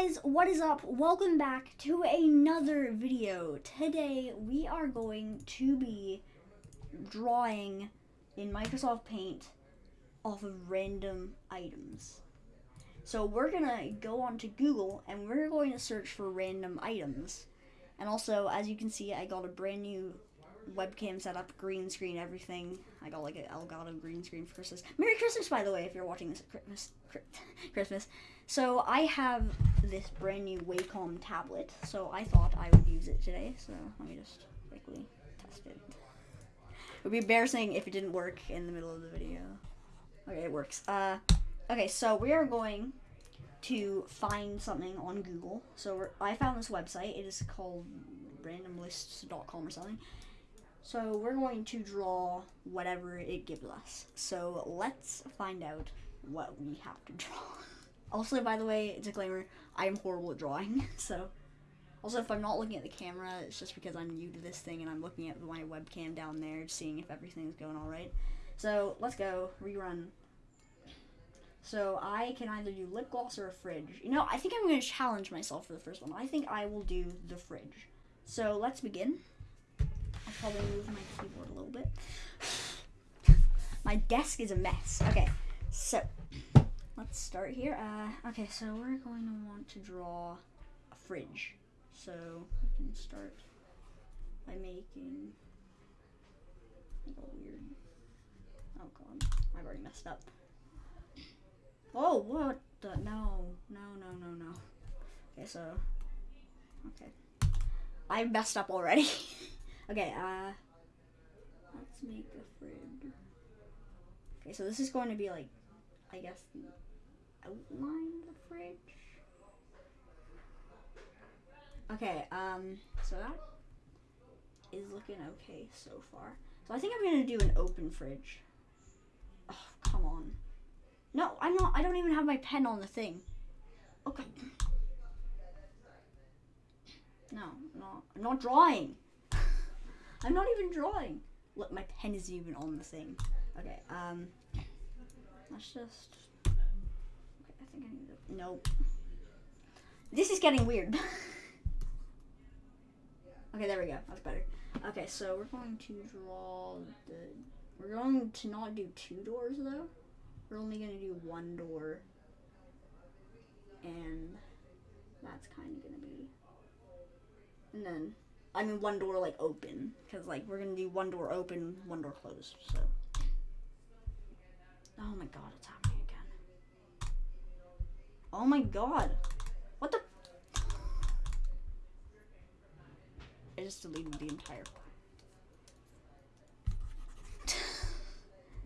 guys, what is up? Welcome back to another video. Today we are going to be drawing in Microsoft Paint off of random items. So we're gonna go on to Google and we're going to search for random items. And also, as you can see, I got a brand new webcam setup, green screen, everything. I got like an Elgato green screen for Christmas. Merry Christmas, by the way, if you're watching this at Christmas. Christmas. So I have this brand new Wacom tablet, so I thought I would use it today. So let me just quickly test it. It would be embarrassing if it didn't work in the middle of the video. Okay, it works. Uh, okay, so we are going to find something on Google. So I found this website. It is called randomlists.com or something. So we're going to draw whatever it gives us. So let's find out what we have to draw. Also, by the way, disclaimer, I am horrible at drawing, so. Also, if I'm not looking at the camera, it's just because I'm new to this thing and I'm looking at my webcam down there, seeing if everything's going alright. So, let's go, rerun. So, I can either do lip gloss or a fridge. You know, I think I'm going to challenge myself for the first one. I think I will do the fridge. So, let's begin. Probably move my keyboard a little bit. my desk is a mess. Okay, so let's start here. Uh, okay, so we're going to want to draw a fridge. So we can start by making like a weird. Oh god, I've already messed up. Oh, what the? No, no, no, no, no. Okay, so. Okay. I messed up already. okay, uh. Let's make a fridge. Okay, so this is going to be like, I guess, the outline of the fridge. Okay, um, so that is looking okay so far. So I think I'm gonna do an open fridge. Oh, come on. No, I'm not, I don't even have my pen on the thing. Okay. No, no, I'm not drawing. I'm not even drawing. Look, my pen isn't even on the thing. Okay, um, let's just okay, I think I need to. Nope. This is getting weird. okay, there we go. That's better. Okay, so we're going to draw the. We're going to not do two doors though. We're only to do one door. And that's kind of to be. And then, I mean, one door like open. Because, like, we're to do one door open, one door closed. So. Oh my god, it's happening. Again. Oh my god. What the? I just deleted the entire.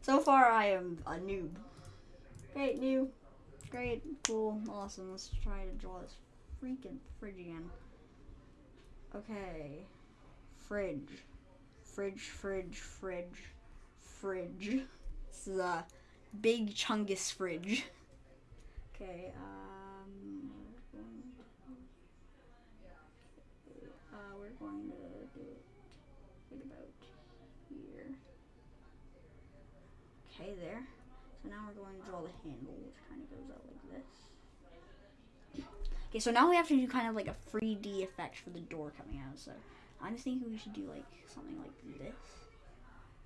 so far, I am a noob. Great, new. Great, cool, awesome. Let's try to draw this freaking again. Okay. Fridge. Fridge, fridge, fridge, fridge. This is a big chungus fridge. Okay, um, uh, we're going to do it about here. Okay, there. So now we're going to draw the handle, which kind of goes out like this. Okay, so now we have to do kind of like a 3D effect for the door coming out. So I'm thinking we should do like something like this,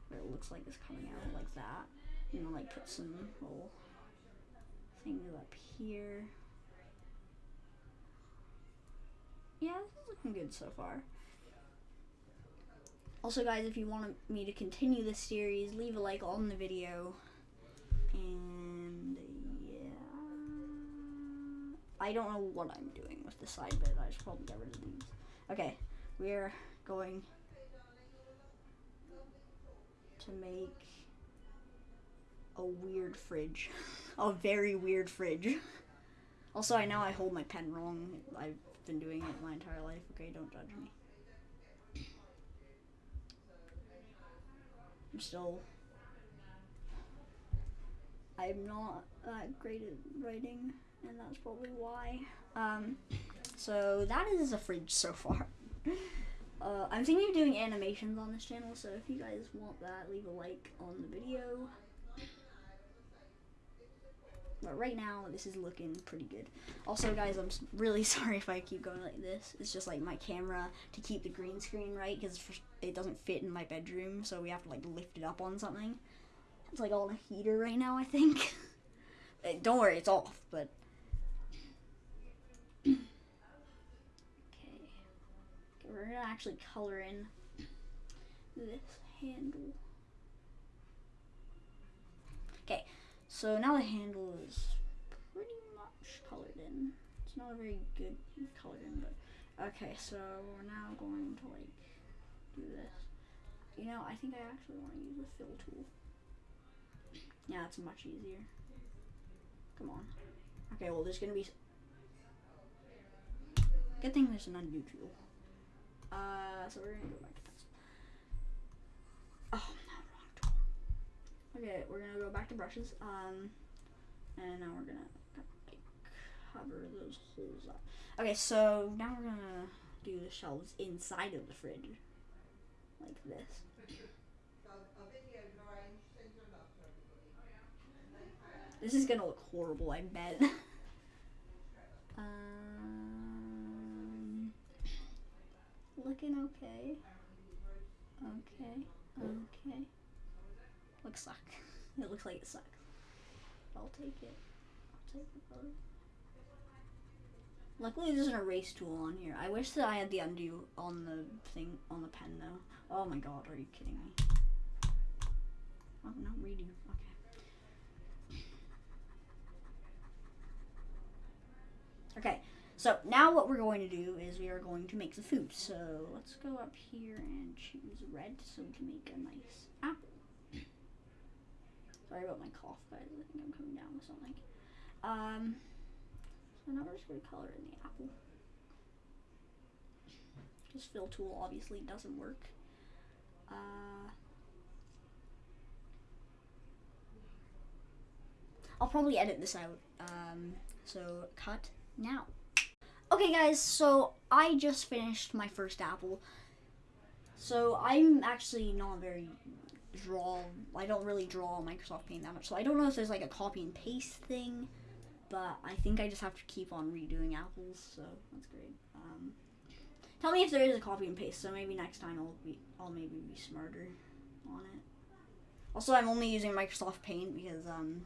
where it looks like it's coming out like that. You know, like put some little things up here. Yeah, this is looking good so far. Also, guys, if you want me to continue this series, leave a like on the video. And, yeah. I don't know what I'm doing with the side bit. I should probably get rid of these. Okay, we're going to make a weird fridge. a very weird fridge. Also, I know I hold my pen wrong. I've been doing it my entire life. Okay, don't judge me. I'm still. I'm not that great at writing, and that's probably why. Um, so that is a fridge so far. Uh, I'm thinking of doing animations on this channel, so if you guys want that, leave a like on the video. But right now, this is looking pretty good. Also, guys, I'm really sorry if I keep going like this. It's just like my camera to keep the green screen right because it doesn't fit in my bedroom, so we have to like lift it up on something. It's like on a heater right now, I think. Eh, Don't worry, it's off, but. okay. Okay, we're gonna actually color in this handle. Okay, so now the handle is pretty much colored in. It's not a very good colored in, but okay. So we're now going to like do this. You know, I think I actually want to use a fill tool. Yeah, it's much easier. Come on. Okay, well, there's gonna be. Good thing there's an undo tool. Uh, so we're gonna go back to pencil. Oh, no, wrong tool. Okay, we're gonna go back to brushes. Um, and now we're gonna like, cover those holes up. Okay, so now we're gonna do the shelves inside of the fridge, like this. This is gonna look horrible, I bet. looking okay. Okay. Okay. Looks suck. It looks like it sucks. I'll take it. I'll take. Luckily, there's an erase tool on here. I wish that I had the undo on the thing on the pen though. Oh my god, are you kidding me? Oh no, redo. Okay. Okay, so now what we're going to do is we are going to make the food. So let's go up here and choose red so we can make a nice apple. Sorry about my cough, guys. I think I'm coming down with something. Um, so now we're just going to color in the apple. Just fill tool obviously doesn't work. Uh, I'll probably edit this out. Um, so cut now. Okay, guys, so I just finished my first apple. So I'm actually not very draw. I don't really draw Microsoft Paint that much. So I don't know if there's like a copy and paste thing, but I think I just have to keep on redoing apples. So that's great. Um, tell me if there is a copy and paste. So maybe next time I'll be I'll maybe be smarter on it. Also, I'm only using Microsoft Paint because um,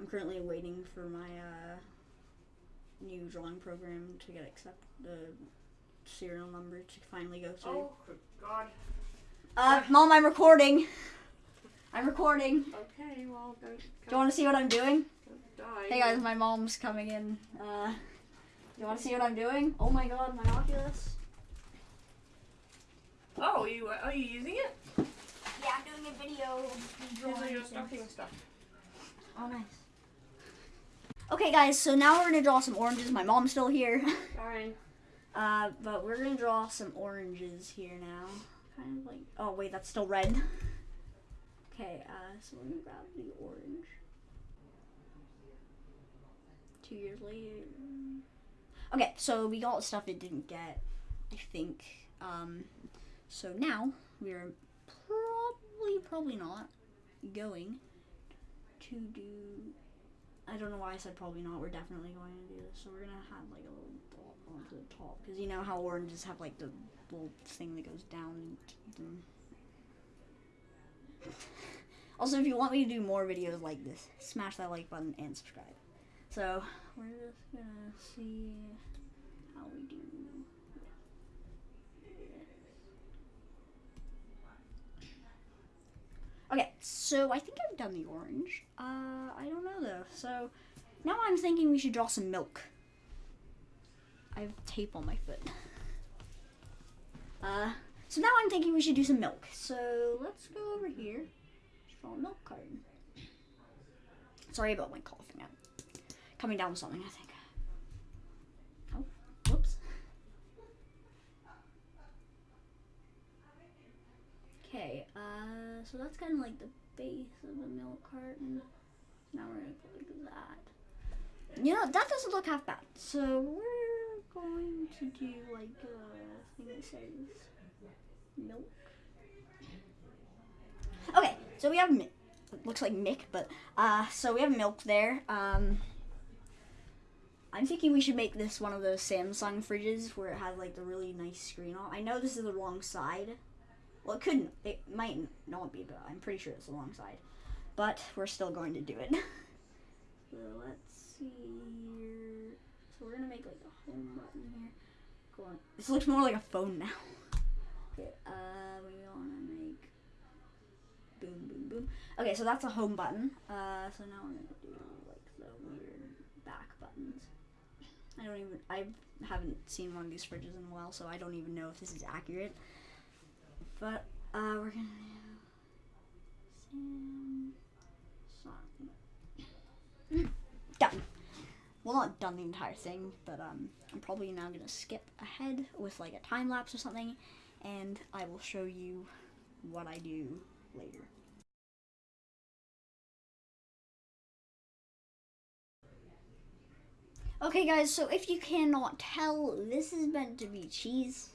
I'm currently waiting for my uh, new drawing program to get accept the serial number to finally go through. Oh, God. Uh, mom, I'm recording. I'm recording. Okay, well, don't, Do you want to see what I'm doing? die. Hey guys, my mom's coming in. Uh, do you want to see what I'm doing? Oh my god, my Oculus. Oh, you are you using it? Yeah, I'm doing a video. of me These drawing are your stocking stuff. Oh, nice. Okay, guys, so now we're gonna draw some oranges. My mom's still here. Fine. Uh, but we're gonna draw some oranges here now. Kind of like, oh wait, that's still red. Okay, uh, so we're gonna grab the orange. Two years later. Okay, so we got stuff it didn't get, I think. Um, so now we're probably, probably not going to do. I don't know why I said probably not. We're definitely going to do this. So we're gonna have like a little dot onto the top because you know how oranges have like the little thing that goes down. Also, if you want me to do more videos like this, smash that like button and subscribe. So we're just gonna see how we do. Okay, so I think I've done the orange. Uh, I don't know though. So now I'm thinking we should draw some milk. I have tape on my foot. Uh, so now I'm thinking we should do some milk. So let's go over here. Draw a milk carton. Sorry about my coughing. I'm coming down with something, I think. Oh, whoops. Okay, uh, so that's kind of like the base of the milk carton. Now we're gonna put that. You know, that doesn't look half bad. So we're going to do like a thing that says milk. Okay, so we have mi- It looks like Mick, but uh, so we have milk there. Um, I'm thinking we should make this one of those Samsung fridges where it has like the really nice screen on. I know this is the wrong side. Well, it couldn't. It might not be, but I'm pretty sure it's the wrong side. But we're still going to do it. so let's see here. So we're gonna make like a home button here. Go on. This looks more like a phone now. Okay, uh, we wanna make boom, boom, boom. Okay, so that's a home button. Uh, so now we're gonna do like the weird back buttons. I don't even, I haven't seen one of these fridges in a while, so I don't even know if this is accurate. But, uh, we're gonna do Samsung. Done. Well, not done the entire thing, but um, I'm probably now gonna skip ahead with like a time lapse or something, and I will show you what I do later. Okay, guys, so if you cannot tell, this is meant to be cheese.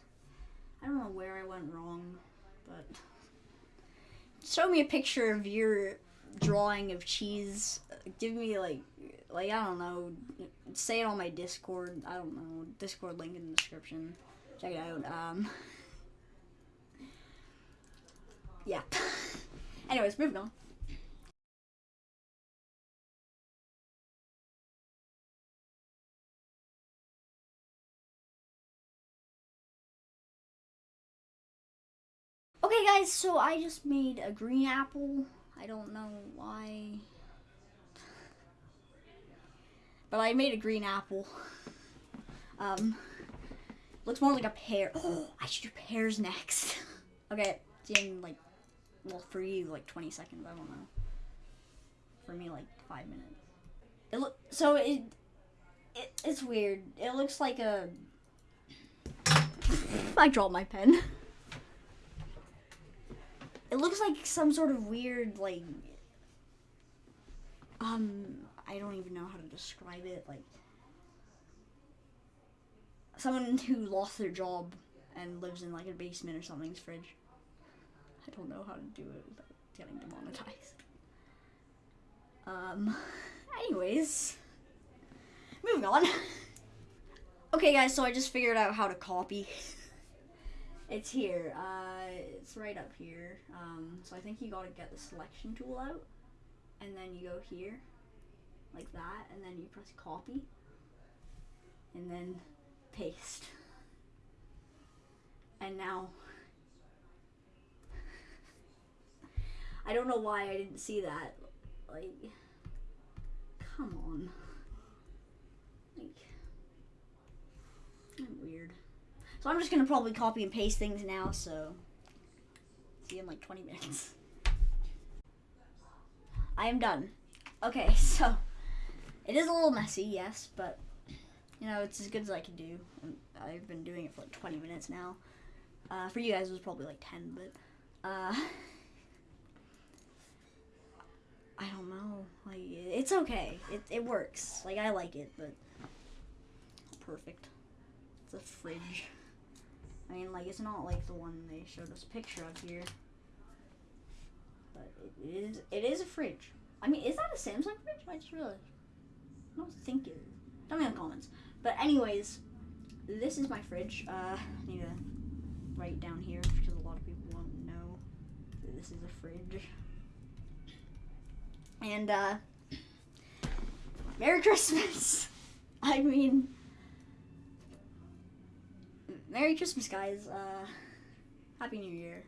I don't know where I went wrong, but show me a picture of your drawing of cheese. Give me like, like I don't know, say it on my Discord. I don't know, Discord link in the description. Check it out. Um, yeah. Anyways, moving on. Guys, so I just made a green apple. I don't know why. But I made a green apple. Um, looks more like a pear. Oh, I should do pears next. okay, in like, well, for you, like 20 seconds. I don't know. For me, like five minutes. It look so it, it it's weird. It looks like a. I dropped my pen. It looks like some sort of weird, like, um, I don't even know how to describe it. Like, someone who lost their job and lives in like a basement or something's fridge. I don't know how to do it without getting demonetized. Um, anyways, moving on. okay, guys, so I just figured out how to copy. It's here. Uh, it's right up here. Um, so I think you gotta get the selection tool out, and then you go here, like that, and then you press copy, and then paste. And now, I don't know why I didn't see that. Like, come on. Like, I'm weird. So I'm just gonna probably copy and paste things now, so in like 20 minutes. I am done. Okay, so it is a little messy, yes, but you know, it's as good as I can do. And I've been doing it for like 20 minutes now. Uh, for you guys, it was probably like 10, but uh, I don't know. Like, it's okay. It, it works. Like, I like it, but perfect. It's a fridge. I mean, like, it's not like the one they showed us a picture of here. But it is, it is a fridge. I mean, is that a Samsung fridge? I just realized. I don't think it is. Tell me in the comments. But anyways, this is my fridge. Uh, I need to write down here because a lot of people won't know that this is a fridge. And, uh, Merry Christmas! I mean, Merry Christmas, guys. Uh, Happy New Year.